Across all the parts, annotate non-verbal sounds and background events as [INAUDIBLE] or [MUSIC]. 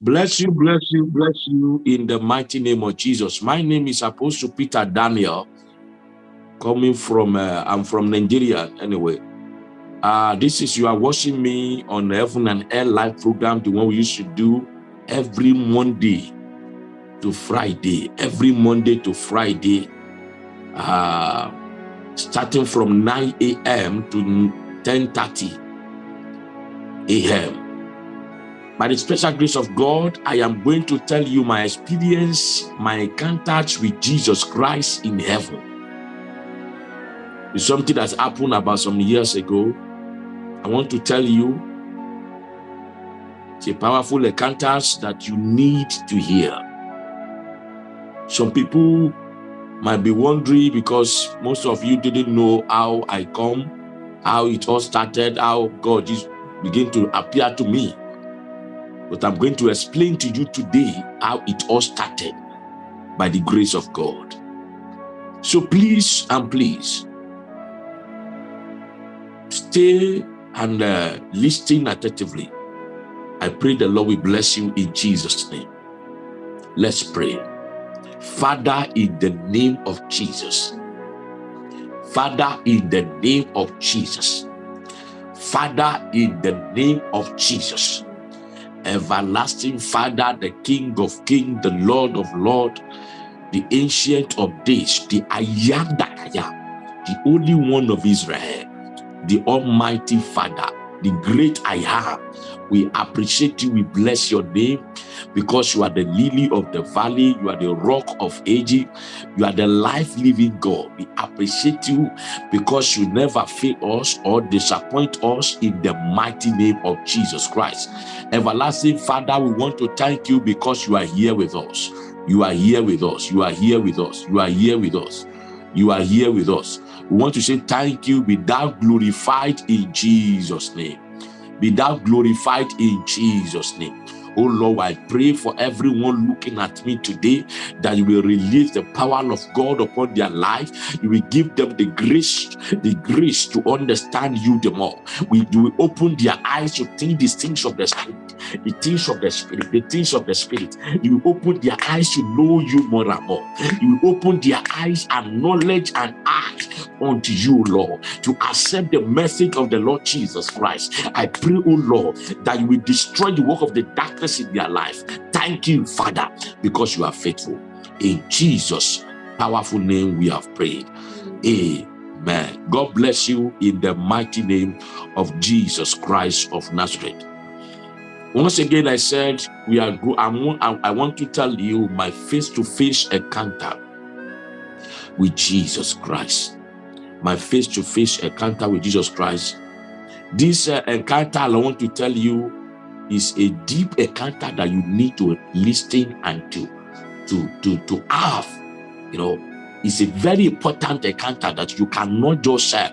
Bless you, bless you, bless you in the mighty name of Jesus. My name is Apostle Peter Daniel, coming from, uh, I'm from Nigeria anyway. Uh, this is, you are watching me on the Heaven and Air live program, the one we used to do every Monday to Friday, every Monday to Friday, uh, starting from 9 a.m. to 10.30 a.m. By the special grace of God, I am going to tell you my experience, my encounters with Jesus Christ in heaven. It's something that's happened about some years ago. I want to tell you, it's a powerful encounters that you need to hear. Some people might be wondering because most of you didn't know how I come, how it all started, how God is begin to appear to me. But I'm going to explain to you today how it all started by the grace of God. So please and please, stay and uh, listen attentively. I pray the Lord will bless you in Jesus' name. Let's pray. Father, in the name of Jesus. Father, in the name of Jesus. Father, in the name of Jesus everlasting Father, the King of Kings, the Lord of Lords, the Ancient of Days, the I am that I am, the only one of Israel, the Almighty Father, the great I am. We appreciate you. We bless your name because you are the lily of the valley. You are the rock of ages. You are the life-living God. We appreciate you because you never fail us or disappoint us in the mighty name of Jesus Christ. Everlasting Father, we want to thank you because you are here with us. You are here with us. You are here with us. You are here with us. You are here with us. We want to say thank you. Be thou glorified in Jesus' name. Be thou glorified in Jesus' name. Oh Lord, I pray for everyone looking at me today that you will release the power of God upon their life. You will give them the grace, the grace to understand you the more. We, you will open their eyes to think these things of the spirit, the things of the spirit, the things of the spirit. You will open their eyes to know you more and more. You will open their eyes and knowledge and eyes unto you, Lord, to accept the message of the Lord Jesus Christ. I pray, oh Lord, that you will destroy the work of the darkness in their life. Thank you, Father, because you are faithful. In Jesus' powerful name we have prayed. Amen. God bless you in the mighty name of Jesus Christ of Nazareth. Once again, I said, we are. I want to tell you my face-to-face -face encounter with Jesus Christ my face-to-face -face encounter with Jesus Christ. This uh, encounter, I want to tell you, is a deep encounter that you need to listen and to, to, to, to have. You know, it's a very important encounter that you cannot just uh,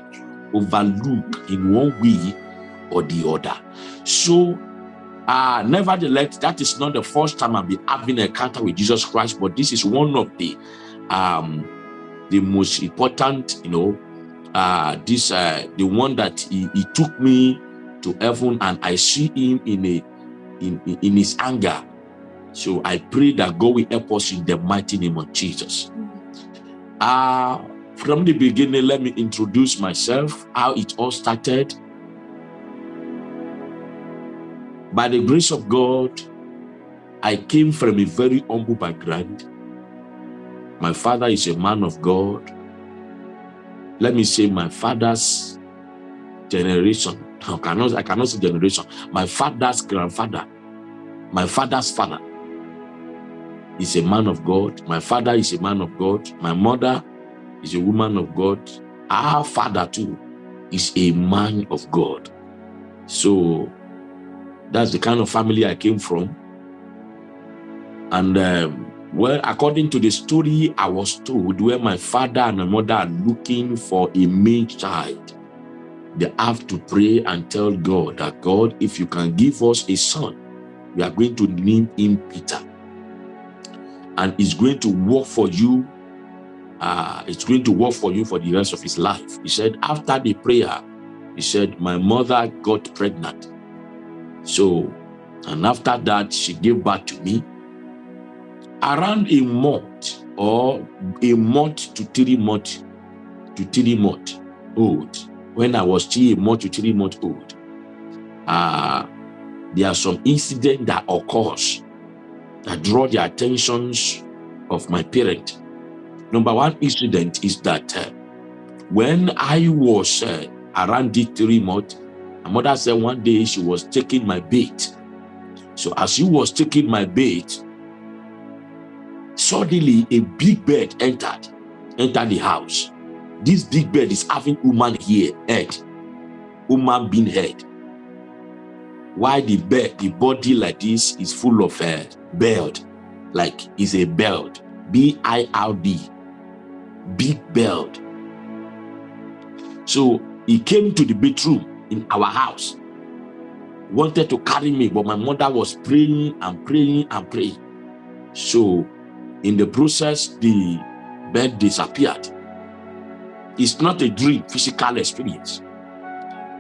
overlook in one way or the other. So, uh, nevertheless, that is not the first time I've been having an encounter with Jesus Christ, but this is one of the um, the most important, you know, uh, this uh, the one that he, he took me to heaven and I see him in a in, in his anger. So I pray that God will help us in the mighty name of Jesus. Uh, from the beginning, let me introduce myself, how it all started. By the grace of God, I came from a very humble background. My father is a man of God let me say my father's generation. I cannot, I cannot say generation. My father's grandfather, my father's father is a man of God. My father is a man of God. My mother is a woman of God. Our father too is a man of God. So that's the kind of family I came from. And um, well, according to the story I was told, where my father and my mother are looking for a male child, they have to pray and tell God that, God, if you can give us a son, we are going to name him Peter. And it's going to work for you. Uh, it's going to work for you for the rest of his life. He said, after the prayer, he said, my mother got pregnant. So And after that, she gave birth to me. Around a month or a month to three months to three months old, when I was still a month to three months old, uh, there are some incidents that occurs that draw the attentions of my parent. Number one incident is that uh, when I was uh, around the three months, my mother said one day she was taking my bait. So as she was taking my bait, suddenly a big bird entered, entered the house. This big bird is having human here, head, human being head. Why the bird, the body like this is full of uh, belt, like is a belt, B-I-R-D, big belt. So he came to the bedroom in our house, wanted to carry me, but my mother was praying and praying and praying. So in the process, the bed disappeared. It's not a dream, physical experience.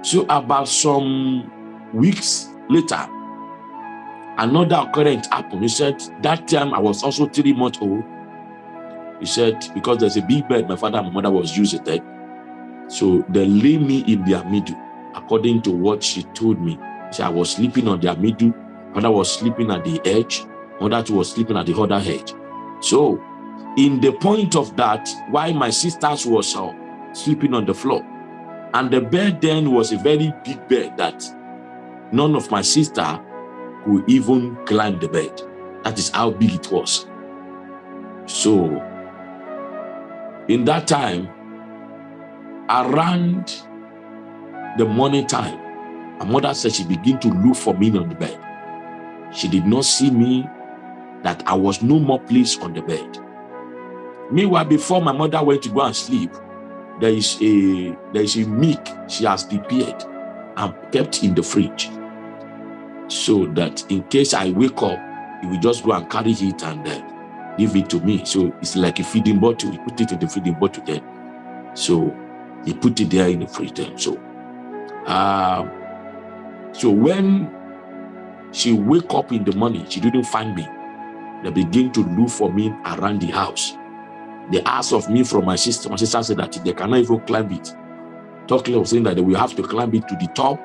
So about some weeks later, another occurrence happened. He said, that time I was also three months old. He said, because there's a big bed my father and my mother was using there. So they lay me in their middle, according to what she told me. She said, I was sleeping on their middle, mother was sleeping at the edge, mother was sleeping at the other edge. So in the point of that, why my sisters was uh, sleeping on the floor, and the bed then was a very big bed that none of my sister could even climb the bed. That is how big it was. So, in that time, around the morning time, my mother said she began to look for me on the bed. She did not see me, that I was no more placed on the bed. Meanwhile, before my mother went to go and sleep, there is a there is a milk she has prepared and kept in the fridge so that in case I wake up, he will just go and carry it and uh, give it to me. So it's like a feeding bottle. He put it in the feeding bottle there. So he put it there in the fridge there. So, uh, so when she wake up in the morning, she didn't find me. They begin to look for me around the house. They asked of me from my sister. My sister said that they cannot even climb it. Talking of saying that they will have to climb it to the top,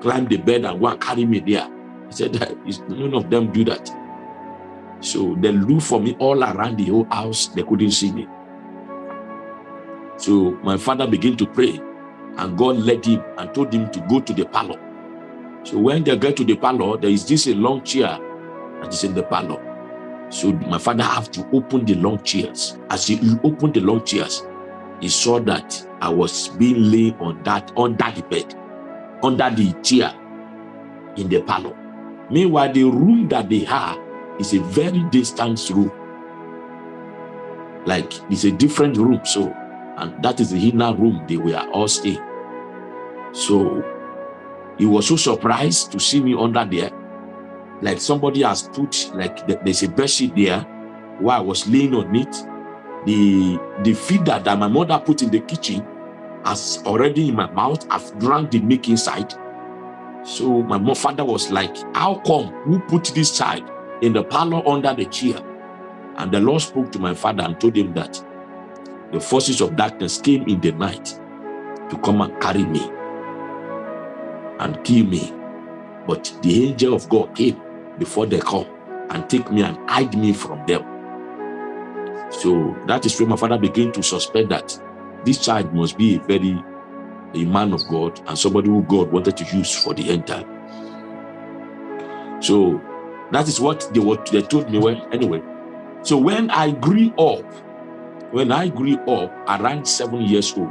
climb the bed and go and carry me there. I said that none of them do that. So they look for me all around the whole house. They couldn't see me. So my father began to pray and God led him and told him to go to the parlor. So when they get to the parlor, there is this a long chair that is in the parlor. So my father have to open the long chairs. As he opened the long chairs, he saw that I was being laid on that under the bed, under the chair in the parlor. Meanwhile, the room that they have is a very distant room. Like it's a different room. So, and that is the inner room they were all staying. So he was so surprised to see me under there. Like somebody has put, like there's a bedsheet there while I was laying on it. The, the feeder that my mother put in the kitchen has already in my mouth. I've drank the milk inside. So my father was like, how come who put this child in the parlor under the chair? And the Lord spoke to my father and told him that the forces of darkness came in the night to come and carry me and kill me. But the angel of God came before they come and take me and hide me from them. So that is when my father began to suspect that this child must be a very a man of God and somebody who God wanted to use for the end time. So that is what they were they told me when anyway. So when I grew up, when I grew up around seven years old,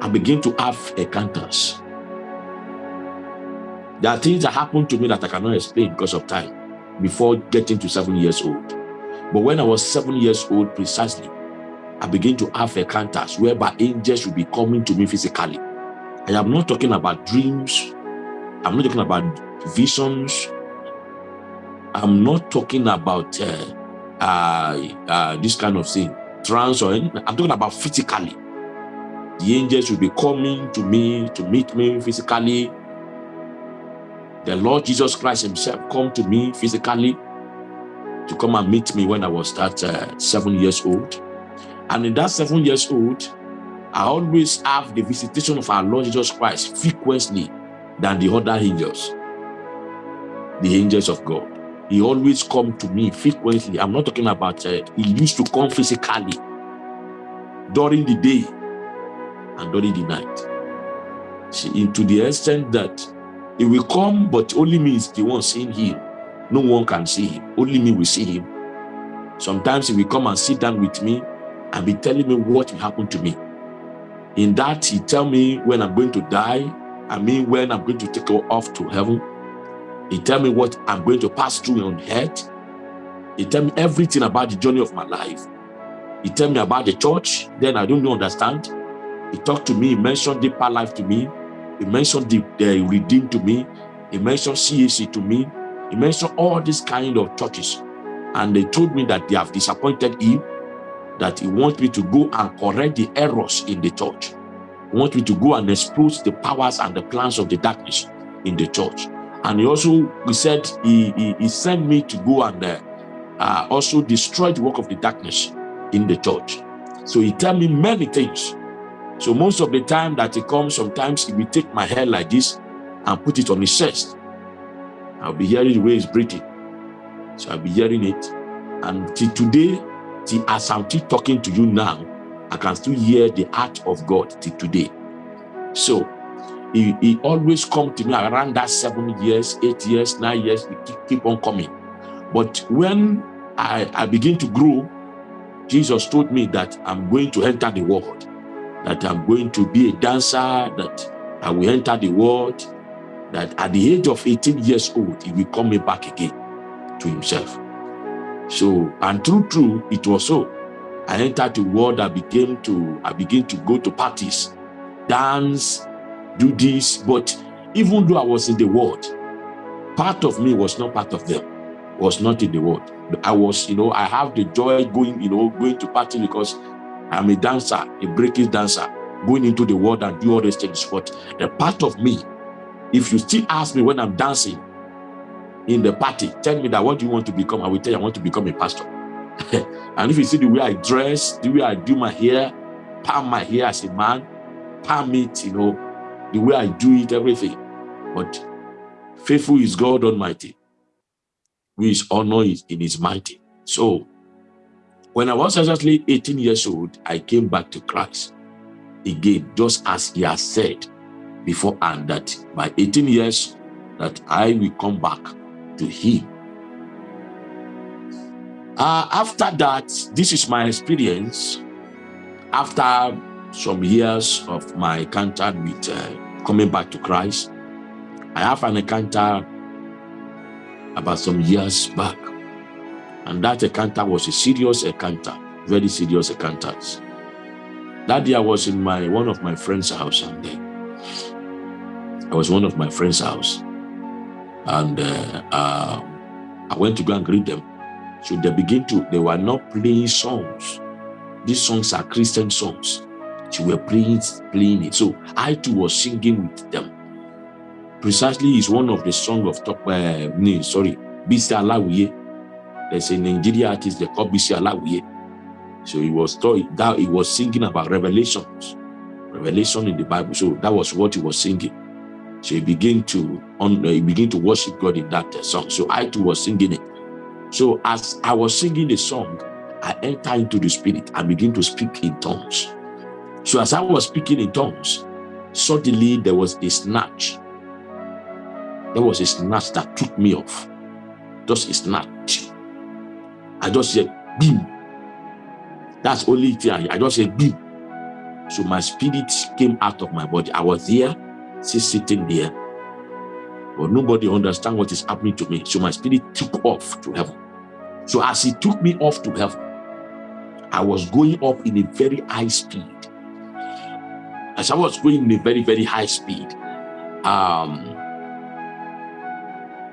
I began to have encounters. There are things that happened to me that I cannot explain because of time before getting to seven years old. But when I was seven years old precisely, I began to have encounters whereby angels would be coming to me physically. I am not talking about dreams. I'm not talking about visions. I'm not talking about uh, uh, uh, this kind of thing, trance or anything. I'm talking about physically. The angels will be coming to me to meet me physically. The Lord Jesus Christ himself come to me physically to come and meet me when I was that uh, seven years old. And in that seven years old, I always have the visitation of our Lord Jesus Christ frequently than the other angels, the angels of God. He always come to me frequently. I'm not talking about, uh, he used to come physically during the day and during the night. See, into the extent that he will come, but only me is the one seeing him. No one can see him. Only me will see him. Sometimes he will come and sit down with me and be telling me what will happen to me. In that, he tell me when I'm going to die. I mean, when I'm going to take off to heaven. He tell me what I'm going to pass through on earth. He tell me everything about the journey of my life. He tell me about the church. Then I don't understand. He talked to me. He mentioned deeper life to me. He mentioned the, the redeemed to me. He mentioned CAC to me. He mentioned all these kind of churches. And they told me that they have disappointed him, that he wants me to go and correct the errors in the church. He wants me to go and expose the powers and the plans of the darkness in the church. And he also he said he, he, he sent me to go and uh, uh, also destroy the work of the darkness in the church. So he tell me many things. So most of the time that he comes, sometimes he will take my hair like this and put it on his chest. I'll be hearing the way he's breathing. So I'll be hearing it. And till today, till as I'm still talking to you now, I can still hear the heart of God till today. So he, he always come to me around that seven years, eight years, nine years, he keep, keep on coming. But when I, I begin to grow, Jesus told me that I'm going to enter the world, that I'm going to be a dancer, that I will enter the world, that at the age of 18 years old, he will come back again to himself. So, and true, true, it was so. I entered the world, I began to, I began to go to parties, dance, do this, but even though I was in the world, part of me was not part of them, was not in the world. I was, you know, I have the joy going, you know, going to party because I'm a dancer, a breaking dancer, going into the world and do all these things. But the part of me, if you still ask me when I'm dancing in the party, tell me that what do you want to become? I will tell you I want to become a pastor. [LAUGHS] and if you see the way I dress, the way I do my hair, palm my hair as a man, palm it, you know, the way I do it, everything. But faithful is God Almighty who is honor is in his mighty. So when I was exactly 18 years old, I came back to Christ again, just as he has said before, and that by 18 years that I will come back to him. Uh, after that, this is my experience. After some years of my encounter with uh, coming back to Christ, I have an encounter about some years back. And that encounter was a serious encounter, very serious encounter. That day I was in my one of my friend's house and uh, I was one of my friend's house. And uh, uh, I went to go and greet them. So they begin to, they were not playing songs. These songs are Christian songs. They were playing, playing it. So I too was singing with them precisely is one of the song of top uh, sorry, Bisi Alawiye. There's a Nigeria artist they call Bisi Alawiye. So he was told that he was singing about revelations, revelation in the Bible. So that was what he was singing. So he began to uh, he began to worship God in that uh, song. So I too was singing it. So as I was singing the song, I entered into the spirit and began to speak in tongues. So as I was speaking in tongues, suddenly there was a snatch there was a snatch that took me off. Just a snatch. I just said, beam. That's only thing I, I just said, beam. So my spirit came out of my body. I was there, still sitting there. But nobody understand what is happening to me. So my spirit took off to heaven. So as he took me off to heaven, I was going up in a very high speed. As I was going in a very, very high speed, um,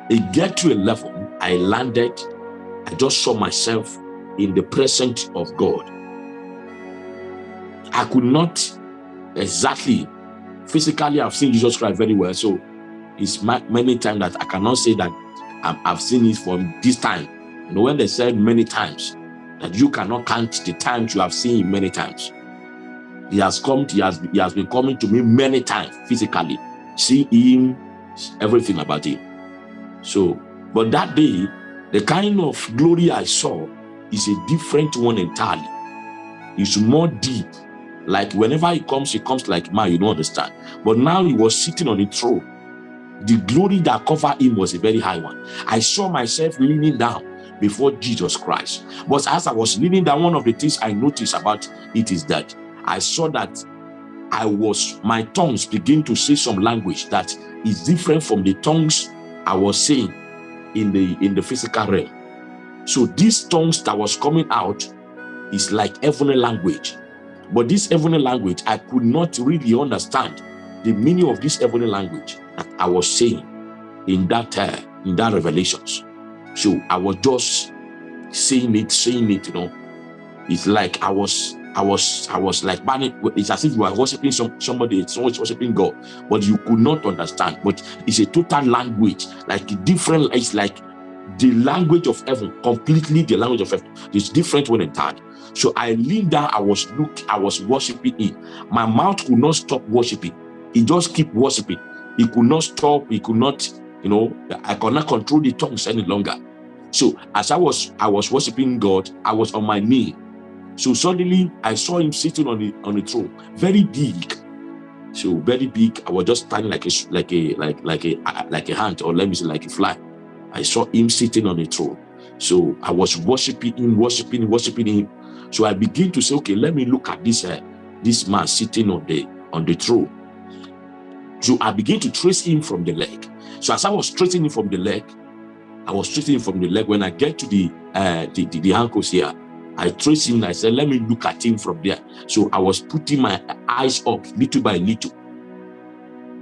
it get to a level, I landed, I just saw myself in the presence of God. I could not exactly, physically, I've seen Jesus Christ very well. So it's many times that I cannot say that I've seen it from this time. You know, when they said many times, that you cannot count the times you have seen him many times. He has come, he has, he has been coming to me many times physically, see him, everything about him. So, but that day, the kind of glory I saw is a different one entirely. It's more deep. Like whenever he comes, he comes like man, you don't understand. But now he was sitting on the throne. The glory that covered him was a very high one. I saw myself leaning down before Jesus Christ. But as I was leaning down, one of the things I noticed about it is that I saw that I was, my tongues begin to say some language that is different from the tongues I was saying in the in the physical realm. So these tongues that was coming out is like heavenly language. But this heavenly language, I could not really understand the meaning of this heavenly language that I was saying in that uh, in that revelations. So I was just saying it, saying it, you know. It's like I was I was I was like it's as if you are worshiping some somebody, someone's worshiping God, but you could not understand. But it's a total language, like different, it's like the language of heaven, completely the language of heaven. It's different when entered. So I leaned down, I was look, I was worshiping it. My mouth could not stop worshiping. It just keep worshiping. It could not stop, it could not, you know, I could not control the tongues any longer. So as I was I was worshiping God, I was on my knee so suddenly I saw him sitting on the on the throne, very big. So very big. I was just standing like a like a like like a like a hand, or let me say like a fly. I saw him sitting on the throne. So I was worshiping him, worshiping, worshiping him. So I begin to say, okay, let me look at this uh, this man sitting on the on the throne. So I begin to trace him from the leg. So as I was tracing him from the leg, I was tracing him from the leg. When I get to the uh, the, the, the ankles here, I traced him. I said, let me look at him from there. So I was putting my eyes up little by little.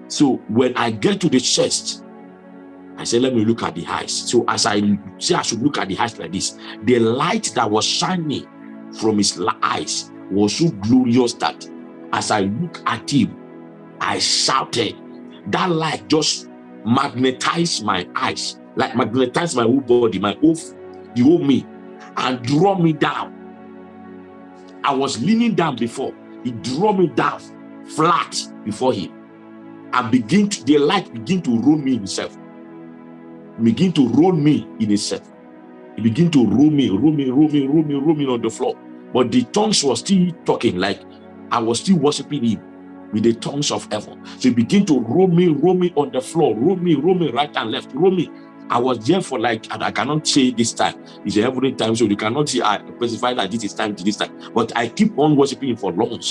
So when I get to the chest, I said, let me look at the eyes. So as I say I should look at the eyes like this, the light that was shining from his eyes was so glorious that as I look at him, I shouted. That light just magnetized my eyes, like magnetized my whole body, my whole, the whole me and draw me down. I was leaning down before. He drew me down flat before him. And begin to, the light begin to roll me himself. Begin to roll me in himself. He begin to roll me, roll me, roll me, roll me, roll me on the floor. But the tongues were still talking like I was still worshiping him with the tongues of heaven. So he begin to roll me, roll me on the floor, roll me, roll me right and left, roll me. I was there for like, and I cannot say this time. It's every time, so you cannot see I specify that this is time to this time. But I keep on worshiping for long.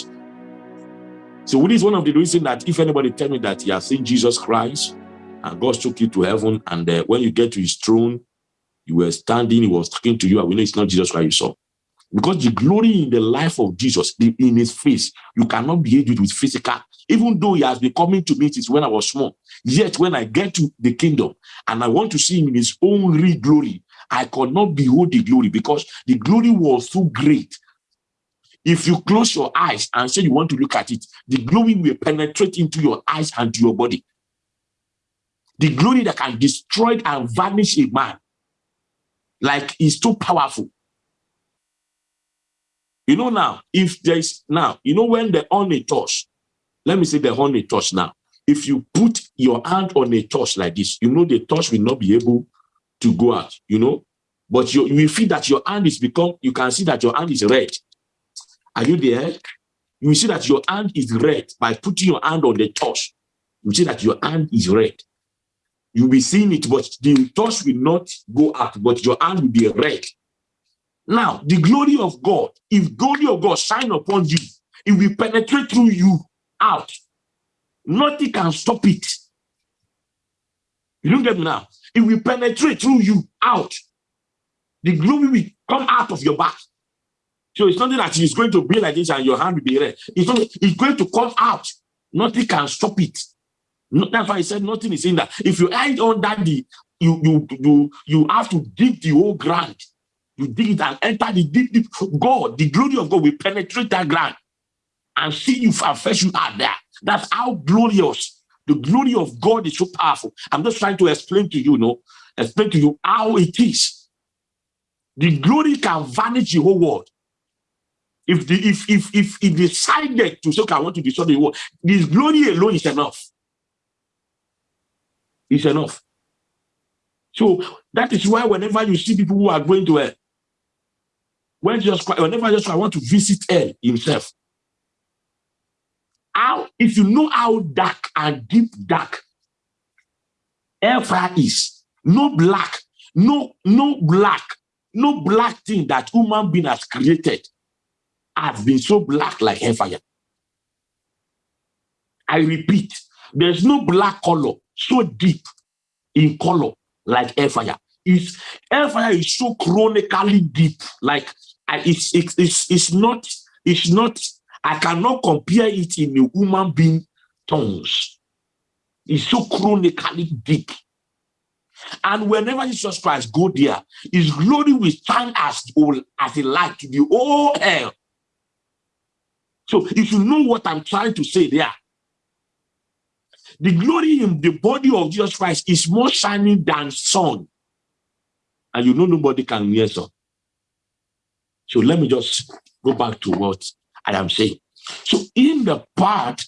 So this is one of the reasons that if anybody tell me that he has seen Jesus Christ and God took you to heaven, and uh, when you get to his throne, you were standing, he was talking to you, and we know it's not Jesus Christ you saw. Because the glory in the life of Jesus, the, in his face, you cannot be it with physical. Even though he has been coming to me since when I was small, Yet when I get to the kingdom and I want to see him in his own real glory, I could not behold the glory because the glory was so great. If you close your eyes and say you want to look at it, the glory will penetrate into your eyes and your body. The glory that can destroy and vanish a man, like is too powerful. You know now, if there's now, you know when the on a touch, let me say the on a touch now if you put your hand on a torch like this, you know the torch will not be able to go out, you know, but you, you will feel that your hand is become, you can see that your hand is red. Are you there? You will see that your hand is red by putting your hand on the torch. You see that your hand is red. You'll be seeing it, but the torch will not go out, but your hand will be red. Now, the glory of God, if glory of God shine upon you, it will penetrate through you out Nothing can stop it. You don't get me now. It will penetrate through you out. The glory will come out of your back. So it's nothing that is going to be like this and your hand will be red. It's, not, it's going to come out. Nothing can stop it. No, that's why I said nothing is in that. If you hide under the, you you you you have to dig the whole ground. You dig it and enter the deep, deep. God, the glory of God will penetrate that ground and see you and fetch you out there. That's how glorious The glory of God is so powerful. I'm just trying to explain to you, you know, explain to you how it is. The glory can vanish the whole world. If the if if if he decided to say, okay, I want to destroy the world, this glory alone is enough. It's enough. So that is why whenever you see people who are going to hell, when Jesus Christ, whenever Jesus Christ want to visit hell himself, how if you know how dark and deep dark hellfire is, no black, no no black, no black thing that human being has created has been so black like hellfire. I repeat, there's no black color so deep in color like hellfire. It's hellfire is so chronically deep, like it's, it's it's it's not it's not I cannot compare it in a human being tongues. It's so chronically deep. And whenever Jesus Christ go there, his glory will stand as, old as a light to the whole hell. So if you know what I'm trying to say there, the glory in the body of Jesus Christ is more shining than sun. And you know nobody can hear sun. So let me just go back to what I am saying. So in the part,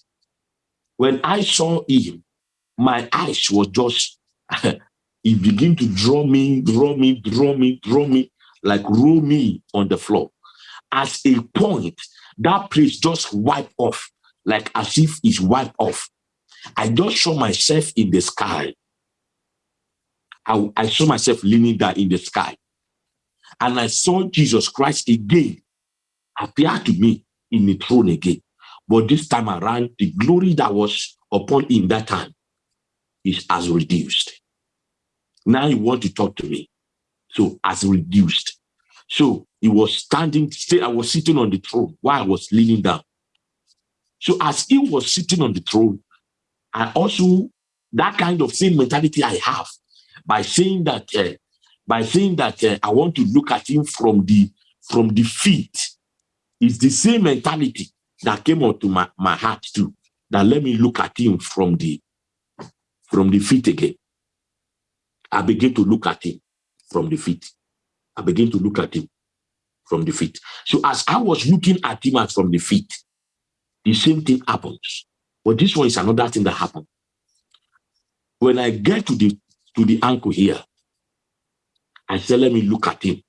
when I saw him, my eyes were just, [LAUGHS] he began to draw me, draw me, draw me, draw me, like roll me on the floor. As a point, that place just wiped off, like as if it's wiped off. I just saw myself in the sky. I, I saw myself leaning there in the sky. And I saw Jesus Christ again appear to me in the throne again. But this time around, the glory that was upon him that time is as reduced. Now you want to talk to me. So as reduced. So he was standing, I was sitting on the throne while I was leaning down. So as he was sitting on the throne, I also, that kind of same mentality I have by saying that, uh, by saying that uh, I want to look at him from the, from the feet it's the same mentality that came onto my, my heart too. That let me look at him from the from the feet again. I begin to look at him from the feet. I begin to look at him from the feet. So as I was looking at him as from the feet, the same thing happens. But this one is another thing that happened. When I get to the to the ankle here, I said, let me look at him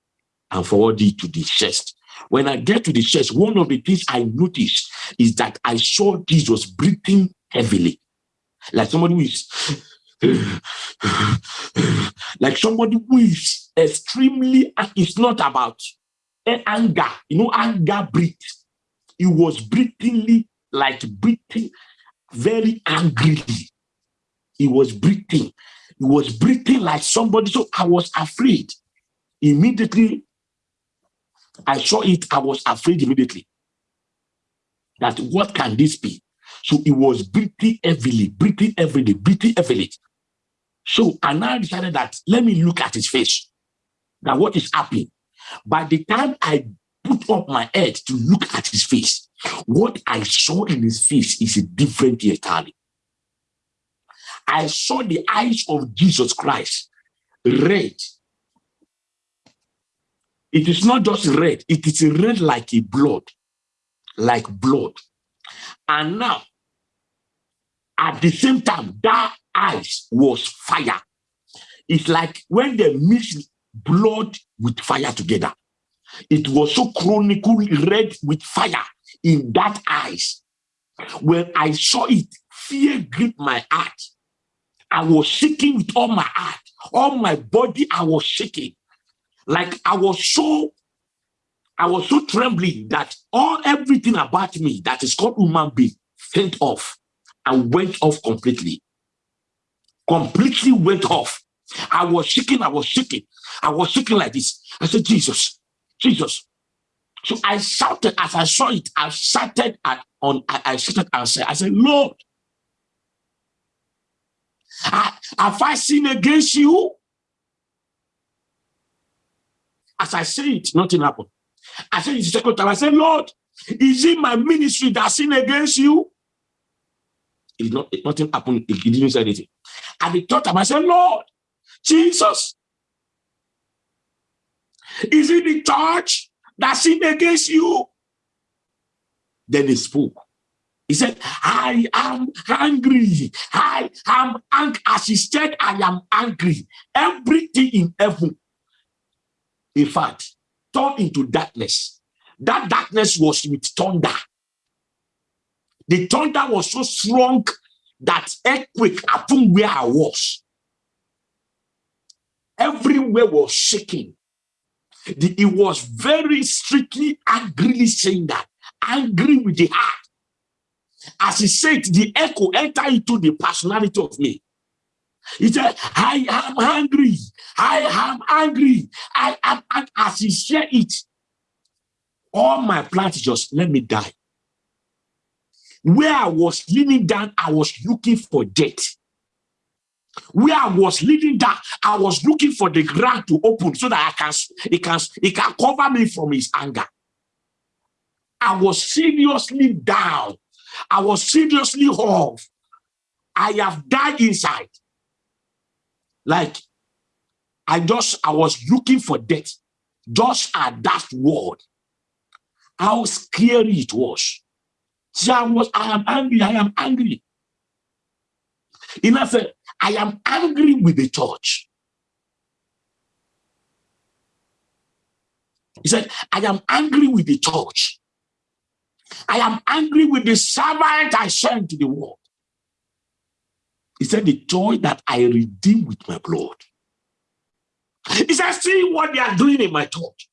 and forward it to the chest. When I get to the church, one of the things I noticed is that I saw Jesus breathing heavily, like somebody who is like somebody who is extremely, it's not about eh, anger, you know, anger breathe. He was breathingly, like breathing very angrily. He was breathing. He was breathing like somebody. So I was afraid. Immediately, I saw it, I was afraid immediately. That what can this be? So it was breathing heavily, breathing heavily, breathing heavily. So I now decided that let me look at his face. That what is happening? By the time I put up my head to look at his face, what I saw in his face is a different entirely. I saw the eyes of Jesus Christ red it is not just red, it is red like a blood, like blood. And now, at the same time, that eyes was fire. It's like when they mix blood with fire together. It was so chronicle red with fire in that eyes. When I saw it, fear gripped my heart. I was shaking with all my heart, all my body, I was shaking. Like I was so, I was so trembling that all everything about me that is called human being went off and went off completely. Completely went off. I was shaking, I was shaking, I was shaking like this. I said, Jesus, Jesus. So I shouted as I saw it, I shouted at on I, I shouted and said, I said, Lord, I, have I sinned against you? As I say it, nothing happened. I said it the second time. I said, Lord, is it my ministry that sinned against you? It not, it, nothing happened. He didn't say anything. And the third time I said, Lord, Jesus, is it the church that sinned against you? Then he spoke. He said, I am angry. I am angry. As he said, I am angry. Everything in heaven, in fact, turned into darkness. That darkness was with thunder. The thunder was so strong that earthquake happened where I was. Everywhere was shaking. The, he was very strictly angrily saying that, angry with the heart. As he said, the echo enter into the personality of me. He said, I am angry. I am angry. I am, as he said it, all my plans just let me die. Where I was leaning down, I was looking for death. Where I was leaning down, I was looking for the ground to open so that I can, it can, it can cover me from his anger. I was seriously down. I was seriously off. I have died inside. Like, I just, I was looking for death. Just at that word. How scary it was. See, I was, I am angry, I am angry. In said, I am angry with the church. He said, I am angry with the church. I am angry with the servant I sent to the world. He said, the joy that I redeem with my blood. He said, see what they are doing in my church.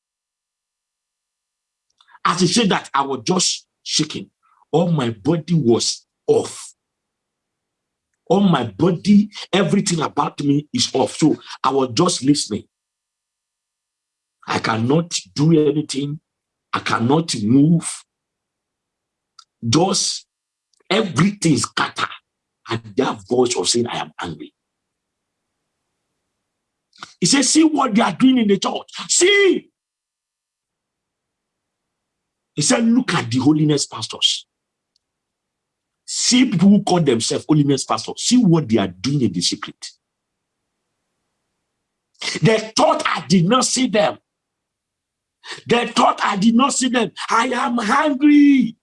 As he said that, I was just shaking. All my body was off. All my body, everything about me is off. So I was just listening. I cannot do anything. I cannot move. Just everything scattered. And that voice of saying, I am angry. He says, see what they are doing in the church. See. He said, look at the holiness pastors. See people who call themselves holiness pastors. See what they are doing in the secret. They thought I did not see them. They thought I did not see them. I am hungry.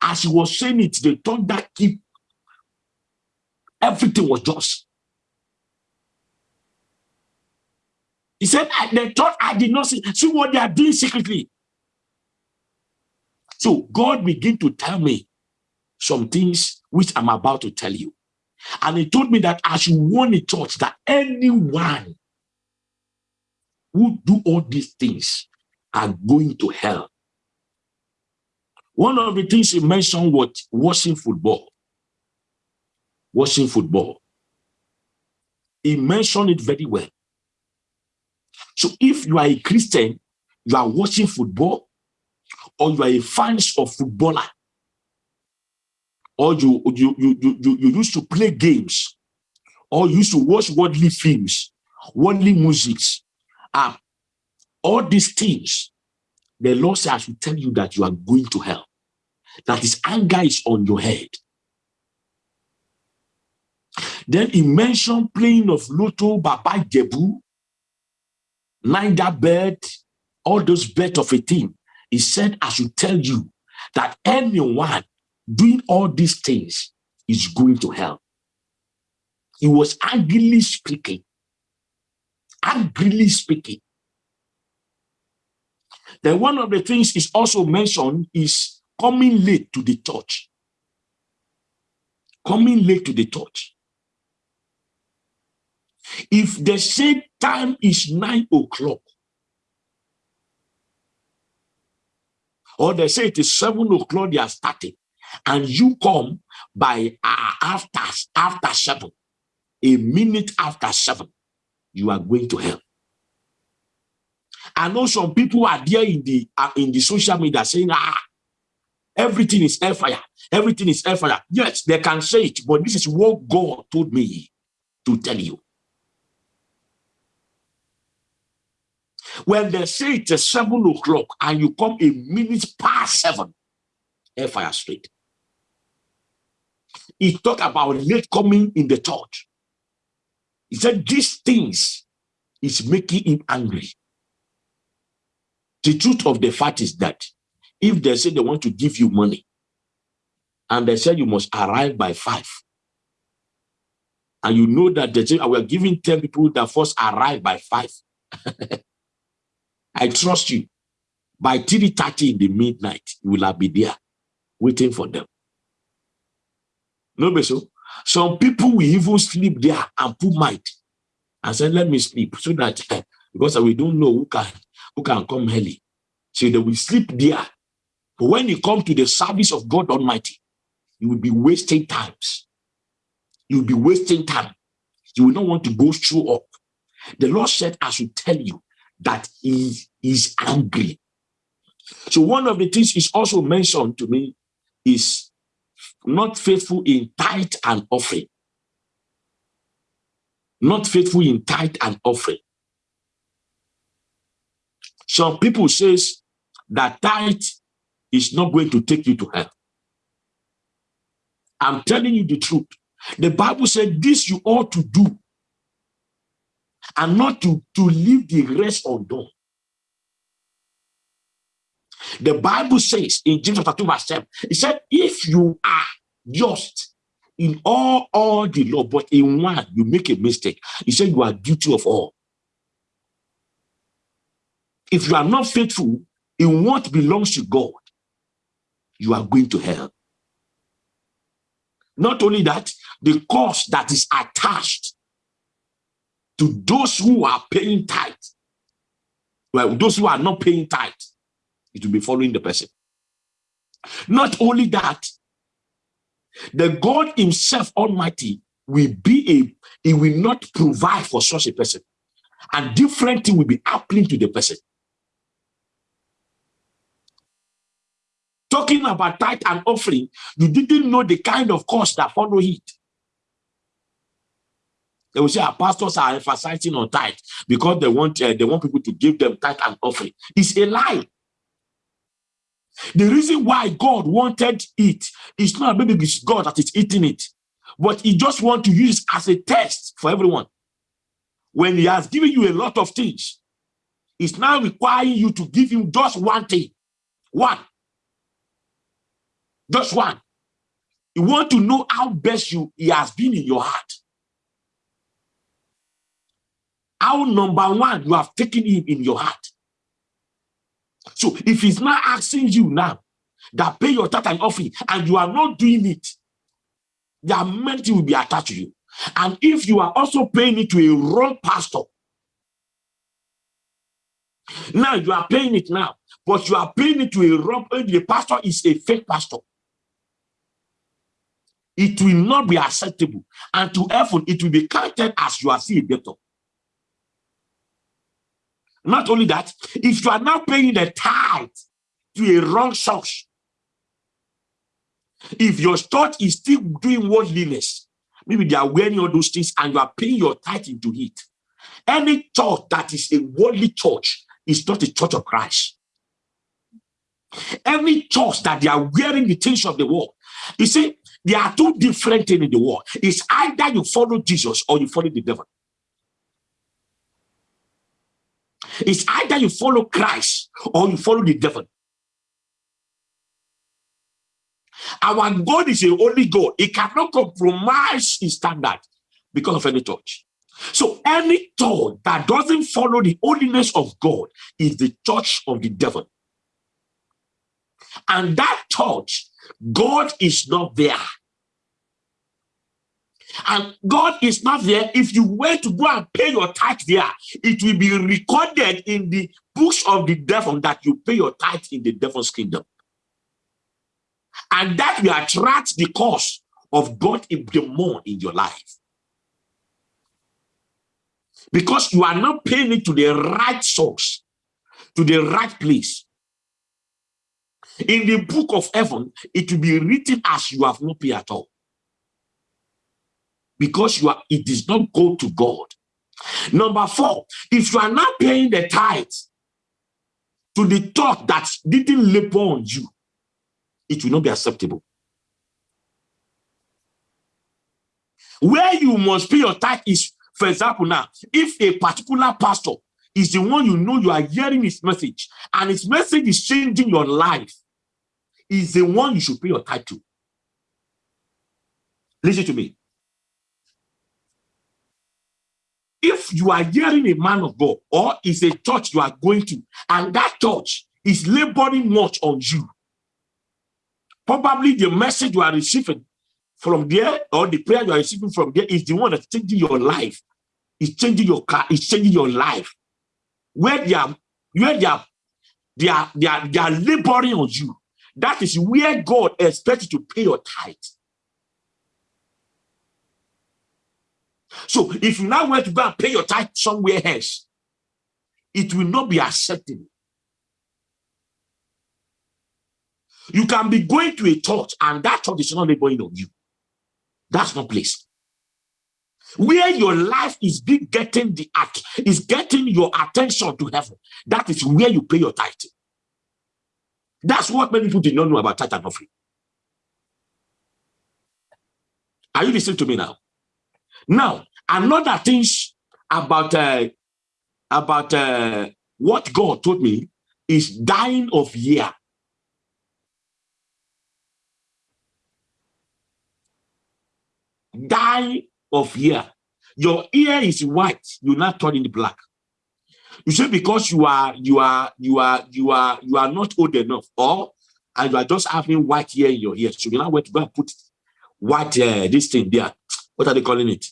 As he was saying it, they thought that keep everything was just. He said, they thought I did not see, see what they are doing secretly. So God began to tell me some things which I'm about to tell you. And he told me that I should warn the church that anyone who do all these things are going to hell. One of the things he mentioned was watching football. Watching football. He mentioned it very well. So if you are a Christian, you are watching football, or you are a fan of footballer, or you, you, you, you, you used to play games, or you used to watch worldly films, worldly musics, uh, all these things, the Lord says, I should tell you that you are going to hell. That his anger is on your head. Then he mentioned playing of Lotto, Baba Ijebu, Nida bed, all those beds of a thing. He said, I should tell you that anyone doing all these things is going to hell. He was angrily speaking. Angrily speaking. Then one of the things is also mentioned is coming late to the church. Coming late to the church. If the same time is nine o'clock, or they say it is seven o'clock, they are starting, and you come by uh, after after seven, a minute after seven, you are going to hell. I know some people are there in the uh, in the social media saying, ah, everything is fire, everything is fire. Yes, they can say it, but this is what God told me to tell you. When they say it's seven o'clock and you come a minute past seven, fire straight. he talked about late coming in the church. He said these things is making him angry. The truth of the fact is that if they say they want to give you money and they say you must arrive by five, and you know that they say, ah, we're giving 10 people that first arrive by five, [LAUGHS] I trust you. By 3.30 in the midnight, you will be there waiting for them. No, so some people will even sleep there and put might and say, let me sleep so that [LAUGHS] because we don't know who can who can come early. So they will sleep there. But when you come to the service of God Almighty, you will be wasting times. You will be wasting time. You will not want to go through up. The Lord said, I should tell you that he is angry. So one of the things is also mentioned to me is not faithful in tithe and offering. Not faithful in tithe and offering. Some people says that tithe is not going to take you to hell. I'm telling you the truth. The Bible said this you ought to do and not to, to leave the rest undone. The Bible says in James chapter 2 verse 7, it said, if you are just in all, all the law, but in one you make a mistake, he said you are guilty of all. If you are not faithful in what belongs to God, you are going to hell. Not only that, the cost that is attached to those who are paying tithe, well, those who are not paying tithe, it will be following the person. Not only that, the God himself almighty will be a, he will not provide for such a person. And different thing will be happening to the person. Talking about tithe and offering, you didn't know the kind of cost that follow it. They will say our pastors are emphasizing on tithe because they want uh, they want people to give them tithe and offering. It's a lie. The reason why God wanted it is not maybe it's God that is eating it, but he just want to use as a test for everyone. When he has given you a lot of things, it's now requiring you to give him just one thing. One. Just one. You want to know how best you he has been in your heart. How number one, you have taken him in your heart. So if he's not asking you now that pay your tithe and offering and you are not doing it, the amenity will be attached to you. And if you are also paying it to a wrong pastor, now you are paying it now, but you are paying it to a wrong, the pastor is a fake pastor. It will not be acceptable. And to heaven, it will be counted as you are still a debtor. Not only that, if you are now paying the tithe to a wrong source, if your church is still doing worldliness, maybe they are wearing all those things and you are paying your tithe into it. Any church that is a worldly church is not a church of Christ. Any church that they are wearing the things of the world, you see, there are two different things in the world. It's either you follow Jesus or you follow the devil. It's either you follow Christ or you follow the devil. Our God is a holy God. He cannot compromise his standard because of any church. So any church that doesn't follow the holiness of God is the church of the devil. And that church, God is not there and God is not there, if you were to go and pay your tithe there, it will be recorded in the books of the devil that you pay your tithe in the devil's kingdom. And that will attract the cause of God in the more in your life. Because you are not paying it to the right source, to the right place. In the book of heaven, it will be written as you have no paid at all because you are it does not go to God. Number four, if you are not paying the tithes to the thought that didn't labor on you, it will not be acceptable. Where you must pay your tithe is, for example, now, if a particular pastor is the one you know you are hearing his message, and his message is changing your life, is the one you should pay your tithe to. Listen to me. If you are hearing a man of God or is a church you are going to, and that church is laboring much on you, probably the message you are receiving from there or the prayer you are receiving from there is the one that's changing your life. is changing your car, is changing your life. Where they are, where they are, they are, they are, they are laboring on you. That is where God expects you to pay your tithe. So if you now want to go and pay your tithe somewhere else, it will not be acceptable. You can be going to a church and that church is not laboring on you. That's not place. Where your life is being getting the act is getting your attention to heaven. That is where you pay your tithe. That's what many people did not know about tithe and offering. Are you listening to me now? Now, another thing about uh, about uh, what God told me is dying of year. Die of year. Your ear is white, you're not turning black. You say because you are you are you are you are you are not old enough, or and you are just having white hair in your ear. So you now want to go and put white uh, this thing there. What are they calling it?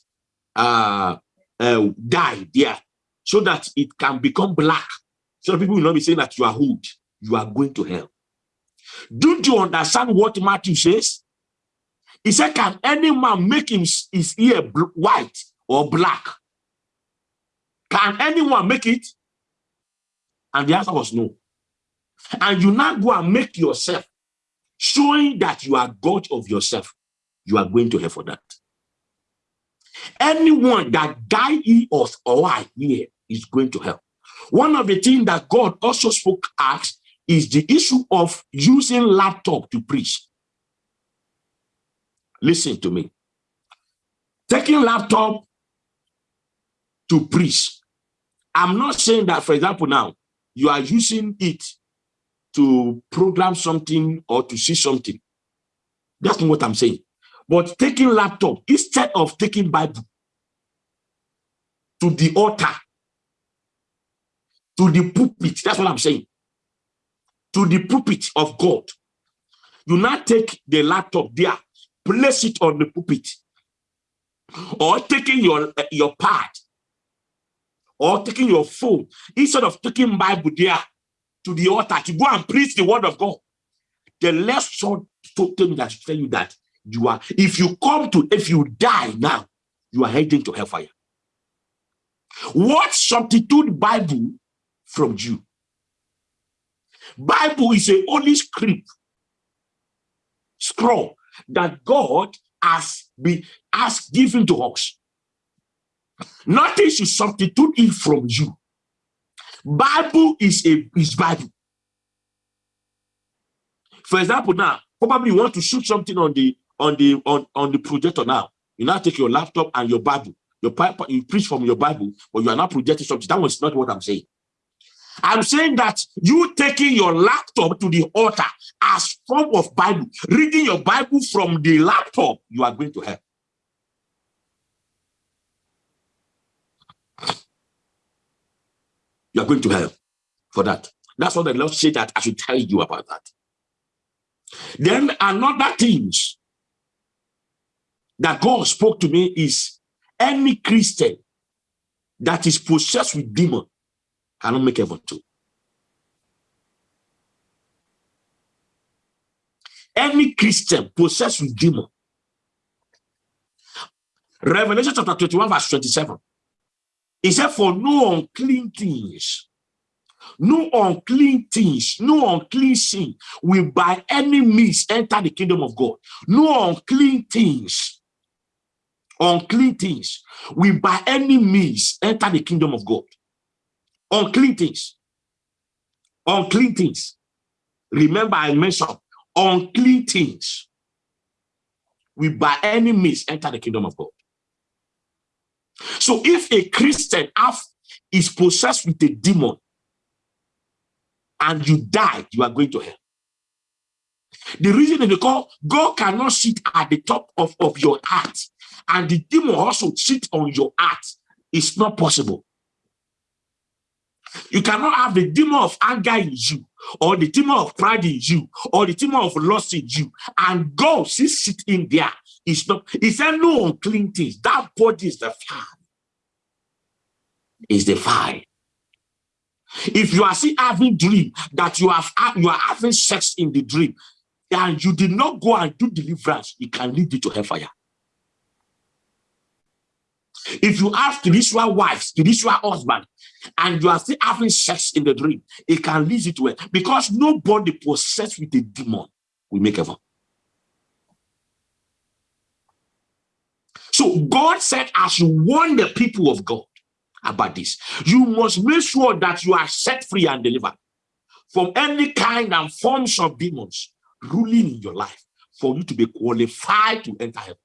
Uh, uh, die there so that it can become black. So people will not be saying that you are old, you are going to hell. Don't you understand what Matthew says? He said, Can any man make him, his ear white or black? Can anyone make it? And the answer was no. And you now go and make yourself, showing that you are God of yourself. You are going to hell for that. Anyone that die he or, I here is going to hell. One of the things that God also spoke at is the issue of using laptop to preach. Listen to me. Taking laptop to preach. I'm not saying that, for example, now you are using it to program something or to see something. That's not what I'm saying. But taking laptop instead of taking Bible to the altar, to the pulpit, that's what I'm saying, to the pulpit of God. You now take the laptop there, place it on the pulpit, or taking your, uh, your pad, or taking your phone, instead of taking Bible there to the altar to go and preach the word of God. The left short told me that tell you that you are if you come to if you die now you are heading to hellfire. What substitute bible from you bible is a holy script scroll that god has been has given to us. Nothing should substitute it from you. Bible is a is bible. For example now probably you want to shoot something on the on the on, on the projector now. You now take your laptop and your Bible. Your you preach from your Bible, but you are not projecting something. That was not what I'm saying. I'm saying that you taking your laptop to the altar as form of Bible, reading your Bible from the laptop, you are going to hell. You are going to hell for that. That's what the Lord said that I should tell you about that. Then another things that God spoke to me is any Christian that is possessed with demon cannot make heaven too. Any Christian possessed with demon. Revelation chapter 21 verse 27. He said, for no unclean things, no unclean things, no unclean sin will by any means enter the kingdom of God. No unclean things unclean things will by any means enter the kingdom of God. Unclean things. Unclean things. Remember, I mentioned unclean things will by any means enter the kingdom of God. So if a Christian is possessed with a demon and you die, you are going to hell. The reason is because God cannot sit at the top of, of your heart and the demon also sit on your heart. It's not possible. You cannot have the demon of anger in you, or the demon of pride in you, or the demon of lust in you, and God is sitting there. It's not, he said, no unclean things. That body is the fire. Is the fire. If you are still having dream that you have you are having sex in the dream, and you did not go and do deliverance, it can lead you to hellfire. If you have spiritual wives, spiritual husband, and you are still having sex in the dream, it can lead you to it because nobody possessed with a demon will make heaven. So God said, as you warn the people of God about this, you must make sure that you are set free and delivered from any kind and forms of demons ruling in your life for you to be qualified to enter heaven.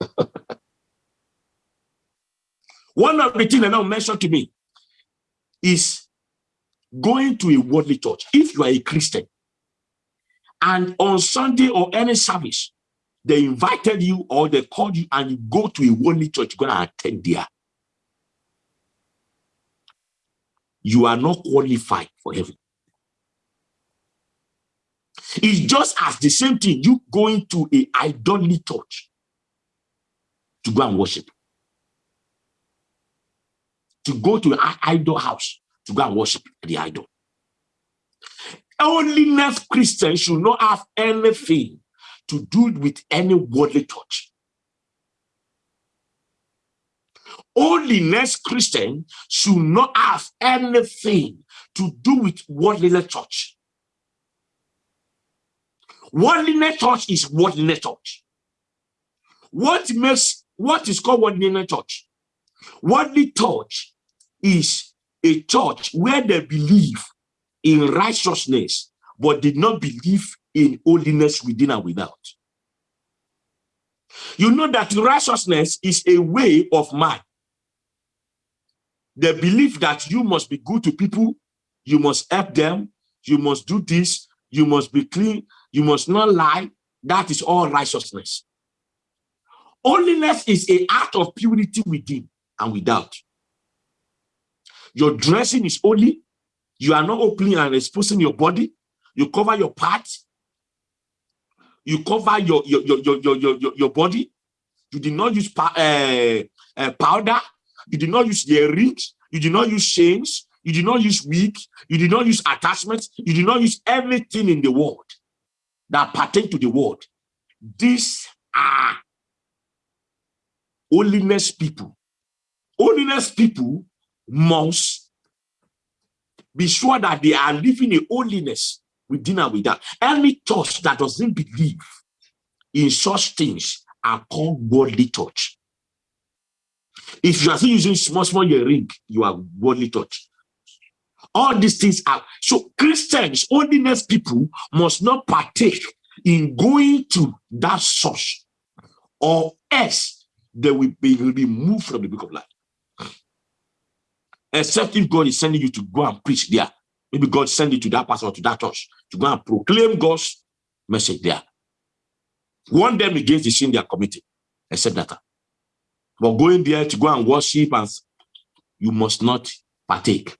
[LAUGHS] One of the things that now mentioned to me is going to a worldly church. If you are a Christian and on Sunday or any service, they invited you or they called you and you go to a worldly church, you're going to attend there. You are not qualified for heaven. It's just as the same thing, you going to a idolatry church to go and worship. To go to an idol house to go and worship the idol. Holiness Christians should not have anything to do with any worldly touch. Holiness Christian should not have anything to do with worldly church. Worldliness church is worldliness church. What makes what is called worldly church? Worldly church is a church where they believe in righteousness, but did not believe in holiness within and without. You know that righteousness is a way of man. They believe that you must be good to people, you must help them, you must do this, you must be clean, you must not lie. That is all righteousness. Holiness is a act of purity within and without. Your dressing is holy. You are not opening and exposing your body. You cover your parts. You cover your your your your your your, your body. You did not use uh, uh, powder. You did not use earrings. You did not use chains. You did not use wig. You did not use attachments. You did not use everything in the world that pertain to the world. These are holiness people. Holiness people must be sure that they are living a holiness within and without. Any church that doesn't believe in such things are called worldly church. If you are still using small, small ring, you are worldly church. All these things are so Christians, holiness people must not partake in going to that source or else they will be removed from the book of life. Except if God is sending you to go and preach there. Maybe God send you to that pastor or to that church to go and proclaim God's message there. Warn them against the sin they are committing. Except that. But going there to go and worship and you must not partake.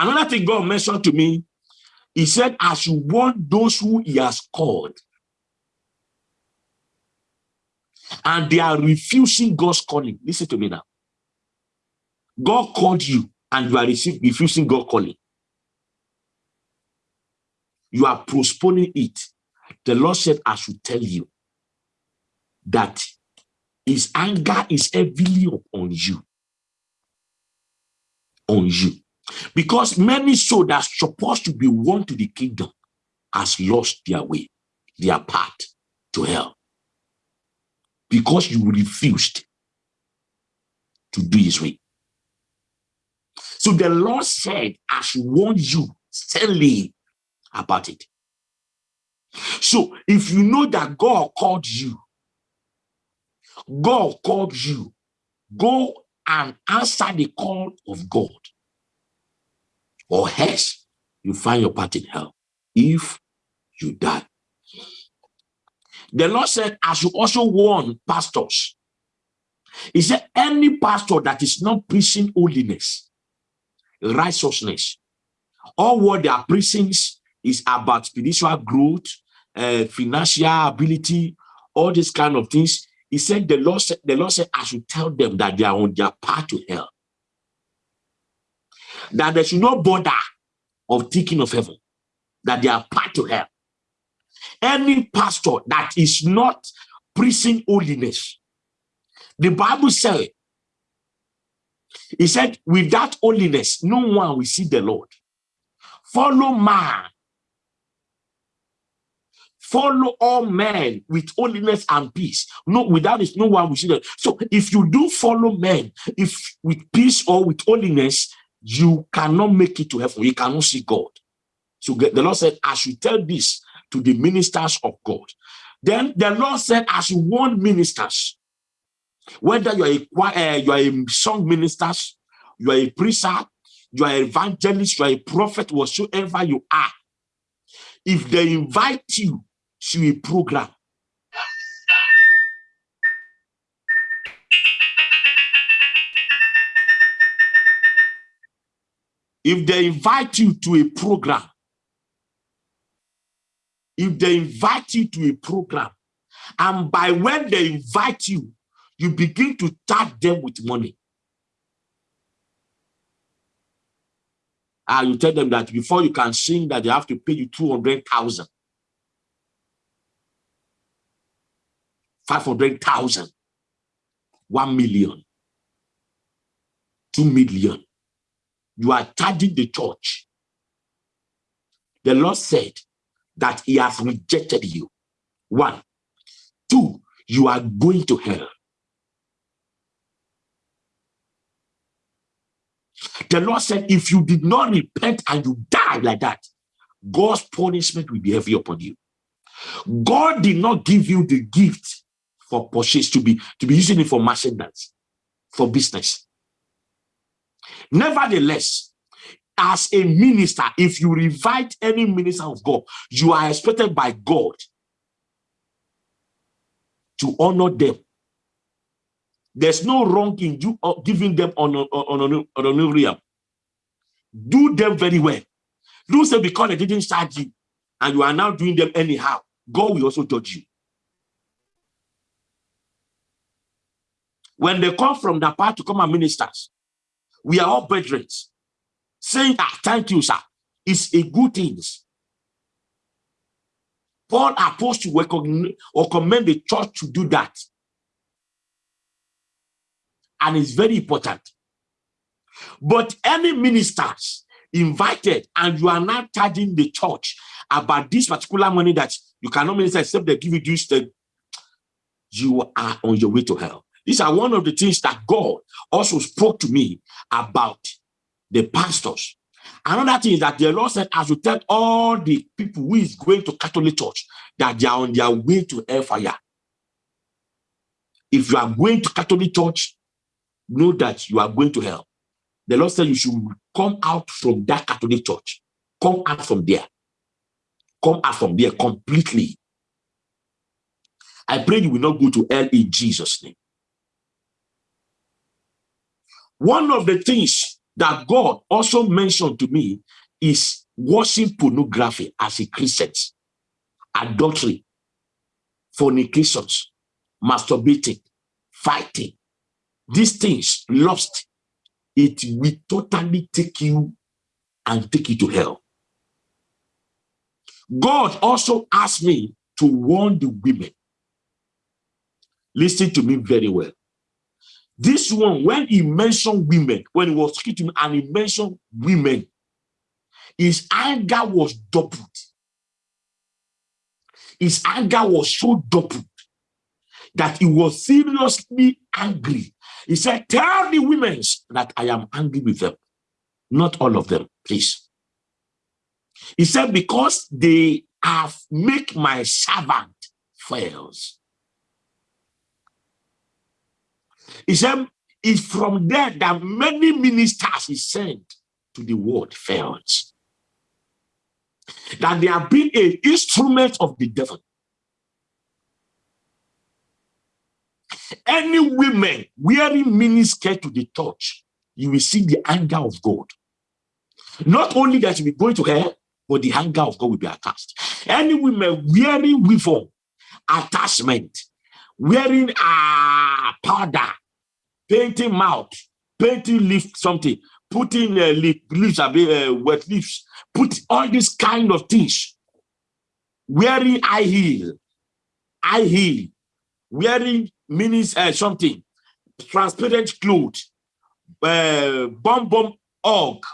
Another thing God mentioned to me, he said, as you want those who he has called, and they are refusing God's calling. Listen to me now. God called you and you are refusing God calling. You are postponing it. The Lord said, I should tell you that his anger is heavily on you. On you. Because many souls that are supposed to be won to the kingdom has lost their way, their path to hell because you refused to do his way. So the Lord said, I should warn you, sternly about it. So if you know that God called you, God called you, go and answer the call of God. Or else you find your part in hell if you die. The Lord said, I should also warn pastors. He said, any pastor that is not preaching holiness, righteousness, all what they are preaching is about spiritual growth, uh, financial ability, all these kind of things. He said, the Lord said, the Lord said, I should tell them that they are on their path to hell. That they should not bother of thinking of heaven, that they are part to hell. Any pastor that is not preaching holiness, the Bible said, he said, without holiness, no one will see the Lord. Follow man follow all men with holiness and peace. No, without it, no one will see that. So if you do follow men, if with peace or with holiness, you cannot make it to heaven. You cannot see God. So the Lord said, I should tell this to the ministers of God. Then the Lord said, I should warn ministers, whether you are a, uh, you are a song minister, you are a preacher, you are an evangelist, you are a prophet, whatsoever you are. If they invite you to a program. If they invite you to a program, if they invite you to a program, and by when they invite you, you begin to charge them with money. And you tell them that before you can sing that they have to pay you 200,000. 500,000, 1 million, 2 million. You are charging the church. The Lord said that he has rejected you. One. Two, you are going to hell. The Lord said, if you did not repent and you die like that, God's punishment will be heavy upon you. God did not give you the gift for purchase to be to be using it for merchandise for business nevertheless as a minister if you invite any minister of god you are expected by god to honor them. There's no wrong in you uh, giving them on honor honorarium do them very well. Don't say because they didn't charge you and you are now doing them anyhow god will also judge you. When they come from the part to come and ministers, we are all brethren. Saying, ah, thank you, sir. It's a good thing. Paul opposed to recognise or commend the church to do that. And it's very important. But any ministers invited and you are not charging the church about this particular money that you cannot minister except they give you this, you are on your way to hell. These are one of the things that God also spoke to me about the pastors. Another thing is that the Lord said, as you tell all the people who is going to Catholic Church that they are on their way to hellfire. If you are going to Catholic Church, know that you are going to hell. The Lord said you should come out from that Catholic Church. Come out from there. Come out from there completely. I pray you will not go to hell in Jesus' name. One of the things that God also mentioned to me is watching pornography as a Christian, adultery, fornications, masturbating, fighting. These things, lust, it will totally take you and take you to hell. God also asked me to warn the women. Listen to me very well. This one, when he mentioned women, when he was speaking to me and he mentioned women, his anger was doubled. His anger was so doubled that he was seriously angry. He said, tell the women that I am angry with them. Not all of them, please. He said, because they have make my servant fails. He said, it's from there that many ministers he sent to the world fails. That they have been an instrument of the devil. Any women wearing miniskirt to the church, you will see the anger of God. Not only that you will go to hell, but the anger of God will be attached. Any women wearing weave attachment, wearing uh, powder, painting mouth, painting lip something, putting uh, lip, lips, uh, wet leaves, put all these kind of things, wearing high heel, high heel, wearing means uh, something, transparent clothes, uh, bomb bomb og,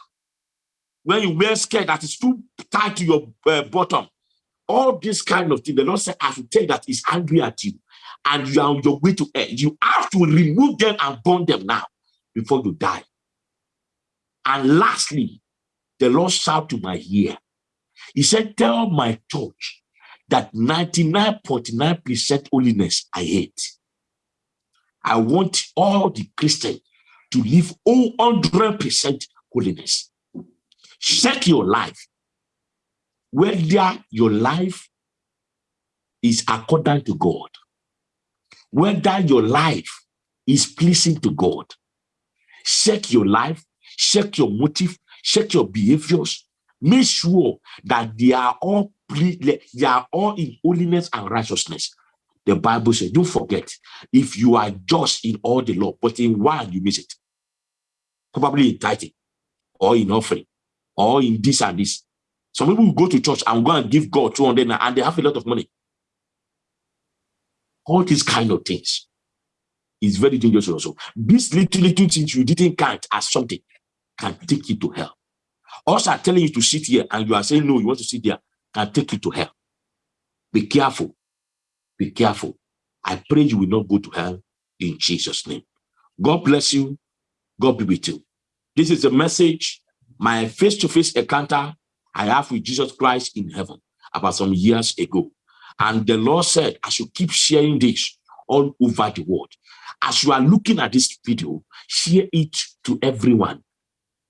when you wear skirt that is too tight to your uh, bottom, all this kind of thing, the Lord said, I should tell that is angry at you and you are on your way to end. You have to remove them and burn them now before you die. And lastly, the Lord shout to my ear. He said, tell my church that 99.9% holiness I hate. I want all the Christians to live 100% holiness. Check your life. Whether your life is according to God, whether your life is pleasing to God. Check your life, check your motive, check your behaviors. Make sure that they are all they are all in holiness and righteousness. The Bible says, don't forget, if you are just in all the law, but in one you miss it. Probably in tithing, or in offering, or in this and this. Some people will go to church and go and give God 200 and they have a lot of money. All these kind of things is very dangerous also. These little, little things you didn't count as something can take you to hell. Also, I'm telling you to sit here and you are saying, no, you want to sit there, can take you to hell. Be careful. Be careful. I pray you will not go to hell in Jesus' name. God bless you. God be with you. This is a message, my face-to-face -face encounter I have with Jesus Christ in heaven about some years ago. And the Lord said, I should keep sharing this all over the world. As you are looking at this video, share it to everyone.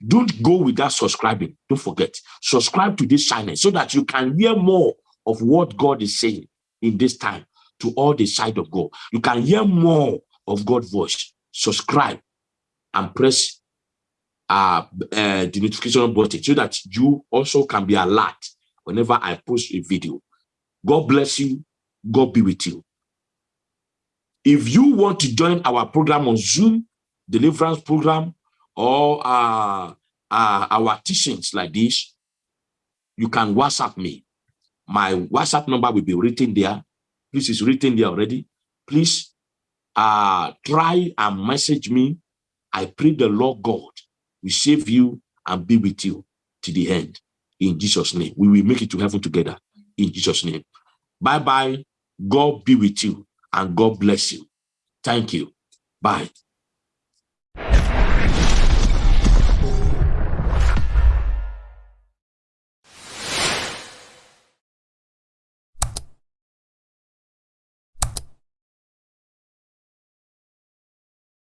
Don't go without subscribing. Don't forget, subscribe to this channel so that you can hear more of what God is saying in this time to all the side of God. You can hear more of God's voice. Subscribe and press uh, uh, the notification button so that you also can be alert whenever I post a video. God bless you. God be with you. If you want to join our program on Zoom, deliverance program, or uh, uh, our teachings like this, you can WhatsApp me. My WhatsApp number will be written there. This is written there already. Please uh, try and message me. I pray the Lord God will save you and be with you to the end. In Jesus' name, we will make it to heaven together. In Jesus' name. Bye bye. God be with you and God bless you. Thank you. Bye.